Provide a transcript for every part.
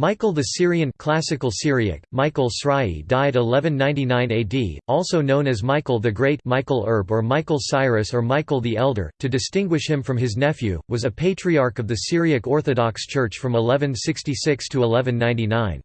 Michael the Syrian classical Syriac, Michael Srai died 1199 AD, also known as Michael the Great Michael Erb or Michael Syrus or Michael the Elder, to distinguish him from his nephew, was a patriarch of the Syriac Orthodox Church from 1166 to 1199.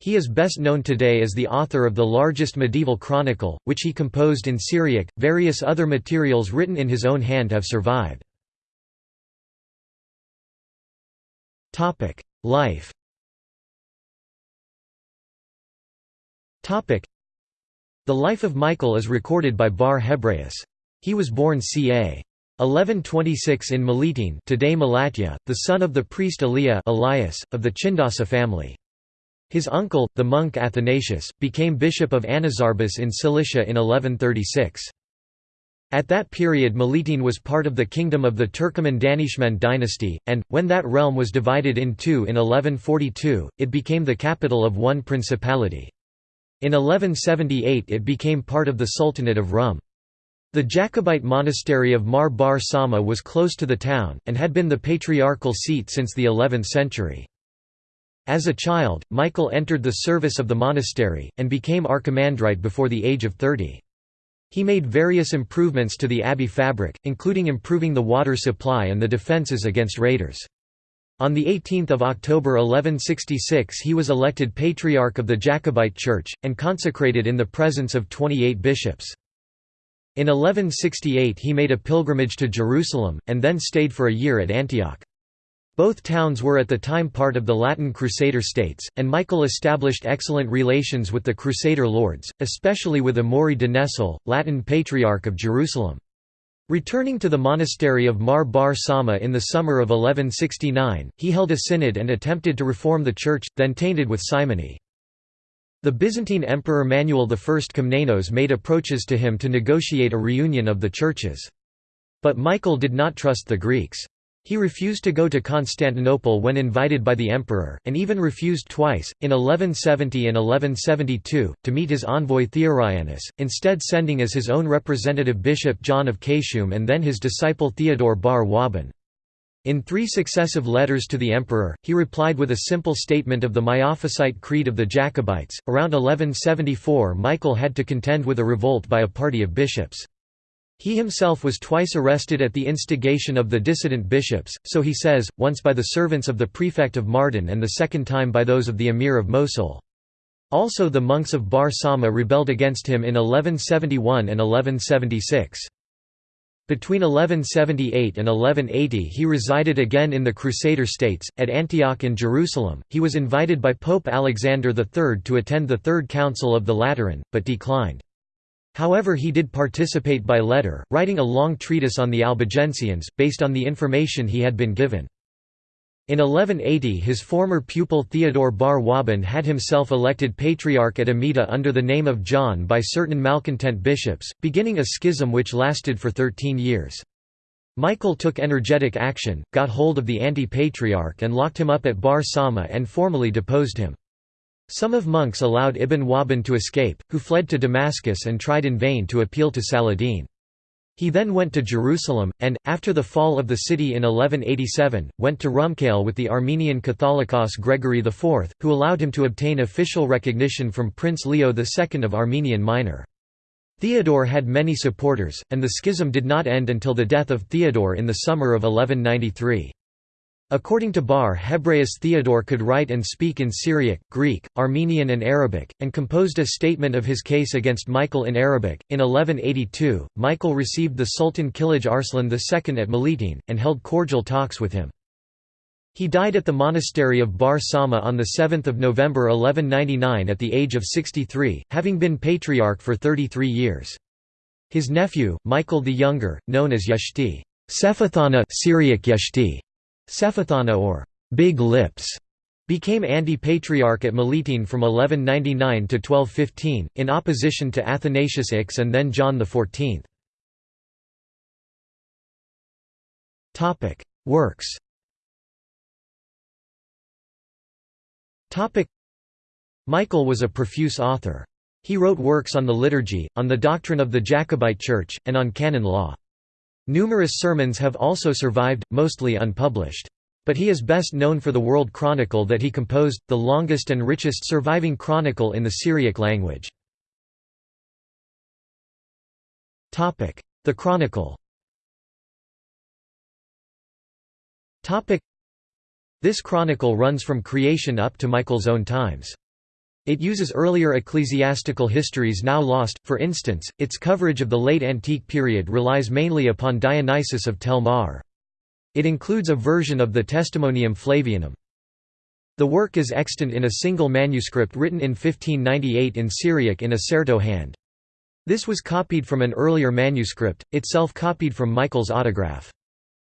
He is best known today as the author of the largest medieval chronicle, which he composed in Syriac. Various other materials written in his own hand have survived. Life The life of Michael is recorded by Bar Hebraeus. He was born ca. 1126 in Miletum today Malatya, the son of the priest Eliah Elias, of the Chindasa family. His uncle, the monk Athanasius, became bishop of Anazarbus in Cilicia in 1136. At that period Miletum was part of the kingdom of the Turkoman Danishmend dynasty, and, when that realm was divided in two in 1142, it became the capital of one principality. In 1178 it became part of the Sultanate of Rum. The Jacobite monastery of Mar Bar Sama was close to the town, and had been the patriarchal seat since the 11th century. As a child, Michael entered the service of the monastery, and became archimandrite before the age of 30. He made various improvements to the abbey fabric, including improving the water supply and the defences against raiders. On 18 October 1166 he was elected Patriarch of the Jacobite Church, and consecrated in the presence of 28 bishops. In 1168 he made a pilgrimage to Jerusalem, and then stayed for a year at Antioch. Both towns were at the time part of the Latin Crusader states, and Michael established excellent relations with the Crusader lords, especially with Amaury de Nesle, Latin Patriarch of Jerusalem. Returning to the monastery of Mar Bar Sama in the summer of 1169, he held a synod and attempted to reform the church, then tainted with simony. The Byzantine Emperor Manuel I Komnenos made approaches to him to negotiate a reunion of the churches. But Michael did not trust the Greeks. He refused to go to Constantinople when invited by the emperor, and even refused twice, in 1170 and 1172, to meet his envoy Theorianos, instead sending as his own representative Bishop John of Kaysum and then his disciple Theodore Bar Wahbun. In three successive letters to the emperor, he replied with a simple statement of the Miaphysite creed of the Jacobites. Around 1174, Michael had to contend with a revolt by a party of bishops. He himself was twice arrested at the instigation of the dissident bishops, so he says, once by the servants of the prefect of Mardin and the second time by those of the emir of Mosul. Also the monks of Bar Sama rebelled against him in 1171 and 1176. Between 1178 and 1180 he resided again in the Crusader states, at Antioch and Jerusalem. He was invited by Pope Alexander III to attend the Third Council of the Lateran, but declined. However he did participate by letter, writing a long treatise on the Albigensians, based on the information he had been given. In 1180 his former pupil Theodore Bar Wahbun had himself elected patriarch at Amida under the name of John by certain malcontent bishops, beginning a schism which lasted for thirteen years. Michael took energetic action, got hold of the anti-patriarch and locked him up at Bar Sama and formally deposed him. Some of monks allowed Ibn Wahbun to escape, who fled to Damascus and tried in vain to appeal to Saladin. He then went to Jerusalem, and, after the fall of the city in 1187, went to Rumkale with the Armenian Catholicos Gregory IV, who allowed him to obtain official recognition from Prince Leo II of Armenian Minor. Theodore had many supporters, and the schism did not end until the death of Theodore in the summer of 1193. According to Bar Hebraeus Theodore could write and speak in Syriac, Greek, Armenian and Arabic, and composed a statement of his case against Michael in Arabic. In 1182, Michael received the Sultan Kilij Arslan II at Miletum, and held cordial talks with him. He died at the monastery of Bar Sama on 7 November 1199 at the age of 63, having been patriarch for 33 years. His nephew, Michael the Younger, known as Yeshti Sephathana Syriac Yeshti, Sephathana or Big Lips became anti-patriarch at Miletum from 1199 to 1215, in opposition to Athanasius Ix and then John XIV. Works Michael was a profuse author. He wrote works on the liturgy, on the doctrine of the Jacobite Church, and on canon law. Numerous sermons have also survived, mostly unpublished. But he is best known for the World Chronicle that he composed, the longest and richest surviving chronicle in the Syriac language. The Chronicle This chronicle runs from creation up to Michael's own times. It uses earlier ecclesiastical histories now lost, for instance, its coverage of the late antique period relies mainly upon Dionysius of Tel Mahre. It includes a version of the Testimonium Flavianum. The work is extant in a single manuscript written in 1598 in Syriac in a Serto hand. This was copied from an earlier manuscript, itself copied from Michael's autograph.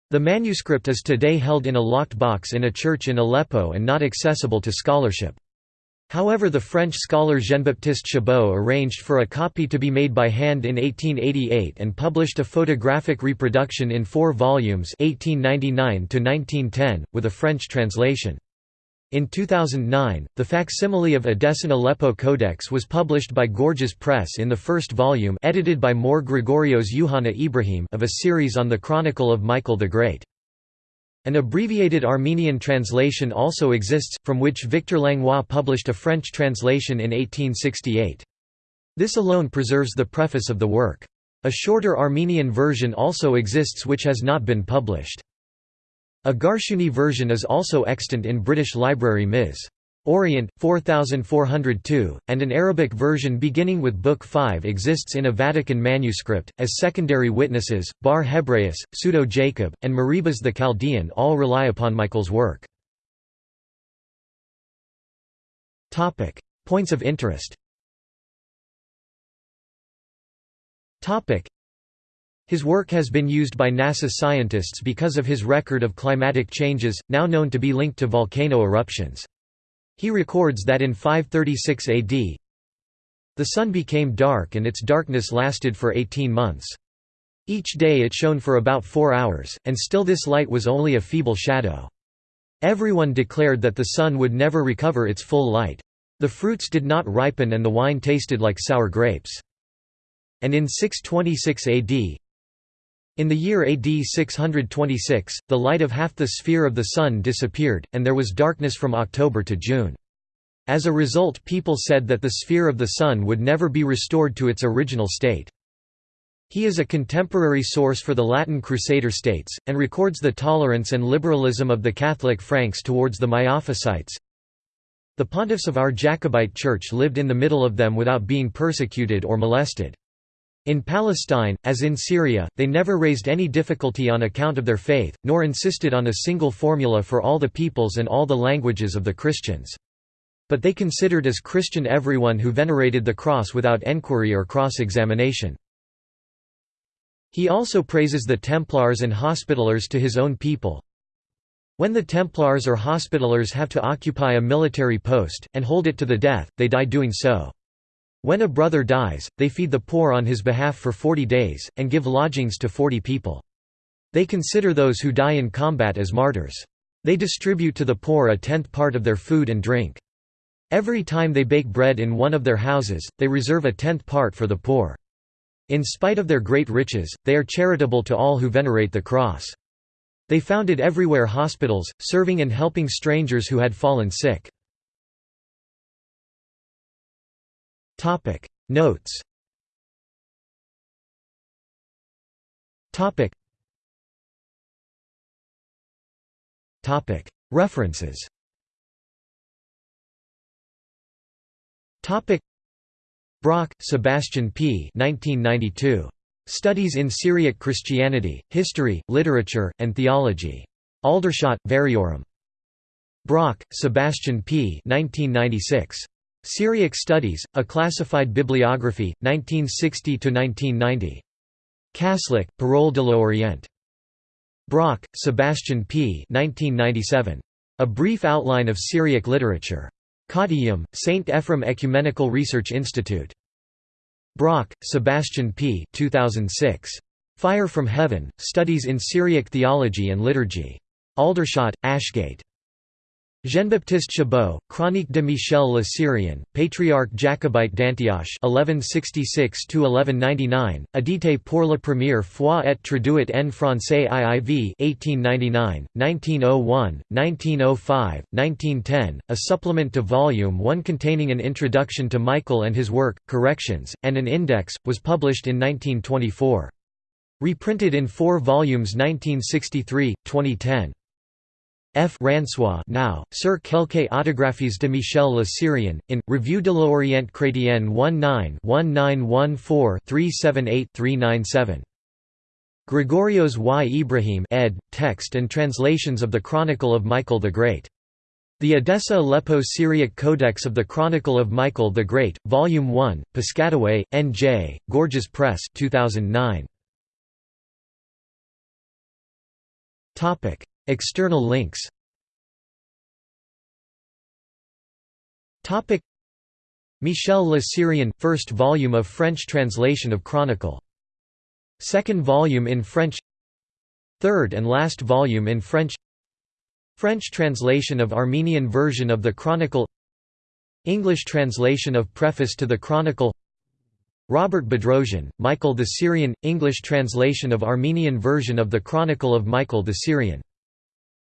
The manuscript is today held in a locked box in a church in Aleppo and not accessible to scholarship. However the French scholar Jean-Baptiste Chabot arranged for a copy to be made by hand in 1888 and published a photographic reproduction in four volumes 1899 with a French translation. In 2009, the facsimile of Edessan Aleppo Codex was published by Gorgias Press in the first volume edited by Mor Gregorios Yuhanna Ibrahim of a series on the Chronicle of Michael the Great. An abbreviated Armenian translation also exists, from which Victor Langlois published a French translation in 1868. This alone preserves the preface of the work. A shorter Armenian version also exists which has not been published. A Garshuni version is also extant in British Library Ms. Orient, 4402, and an Arabic version beginning with Book 5 exists in a Vatican manuscript. As secondary witnesses, Bar Hebraeus, Pseudo Jacob, and Maribas the Chaldean all rely upon Michael's work. Points of interest his work has been used by NASA scientists because of his record of climatic changes, now known to be linked to volcano eruptions. He records that in 536 AD, the sun became dark and its darkness lasted for 18 months. Each day it shone for about four hours, and still this light was only a feeble shadow. Everyone declared that the sun would never recover its full light. The fruits did not ripen and the wine tasted like sour grapes. And in 626 AD, in the year AD 626, the light of half the sphere of the Sun disappeared, and there was darkness from October to June. As a result people said that the sphere of the Sun would never be restored to its original state. He is a contemporary source for the Latin Crusader states, and records the tolerance and liberalism of the Catholic Franks towards the Miaphysites. The pontiffs of our Jacobite Church lived in the middle of them without being persecuted or molested. In Palestine, as in Syria, they never raised any difficulty on account of their faith, nor insisted on a single formula for all the peoples and all the languages of the Christians. But they considered as Christian everyone who venerated the cross without enquiry or cross-examination. He also praises the Templars and Hospitallers to his own people. When the Templars or Hospitallers have to occupy a military post, and hold it to the death, they die doing so. When a brother dies, they feed the poor on his behalf for forty days, and give lodgings to forty people. They consider those who die in combat as martyrs. They distribute to the poor a tenth part of their food and drink. Every time they bake bread in one of their houses, they reserve a tenth part for the poor. In spite of their great riches, they are charitable to all who venerate the cross. They founded everywhere hospitals, serving and helping strangers who had fallen sick. Topic Notes Topic Topic References Topic Brock, Sebastian P. 1992. Studies in Syriac Christianity, History, Literature, and Theology. Aldershot, Variorum. Brock, Sebastian P. 1996. Syriac Studies, A Classified Bibliography, 1960–1990. Kaslik, Parole de l'Orient. Brock, Sebastian P. 1997. A Brief Outline of Syriac Literature. Kottayam, St. Ephrem Ecumenical Research Institute. Brock, Sebastian P. 2006. Fire from Heaven, Studies in Syriac Theology and Liturgy. Aldershot, Ashgate. Jean-Baptiste Chabot, Chronique de Michel le Syrien, Patriarche Jacobite d'Antioche 1166–1199, édité pour la première fois et traduit en français IIV 1899, 1901, 1905, 1910, a supplement to Volume 1 containing an introduction to Michael and his work, corrections, and an index, was published in 1924. Reprinted in four volumes 1963, 2010. F. Ransois now, Sir quelques autographies de Michel le Syrien, in, Revue de l'Orient chrétien 19-1914-378-397. Gregorios y Ibrahim ed., text and translations of the Chronicle of Michael the Great. The Edessa Aleppo Syriac Codex of the Chronicle of Michael the Great, Volume 1, Piscataway, N.J., Gorgias Press 2009. External links. Michel Le Syrien – first volume of French translation of Chronicle. Second volume in French. Third and last volume in French. French translation of Armenian version of the Chronicle. English translation of Preface to the Chronicle. Robert Bedrosian, Michael the Syrian, English translation of Armenian version of the Chronicle of Michael the Syrian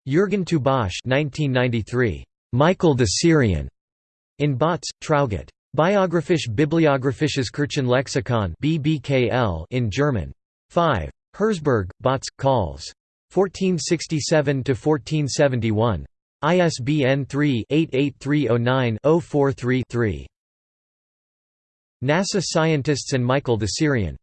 Jürgen Tubach 1993. Michael the Syrian. In Bautz, Traugott. Biographisch Bibliographisches Kirchenlexikon BBKL in German. 5. Herzberg, Bautz, Calls. 1467–1471. ISBN 3-88309-043-3. NASA Scientists and Michael the Syrian.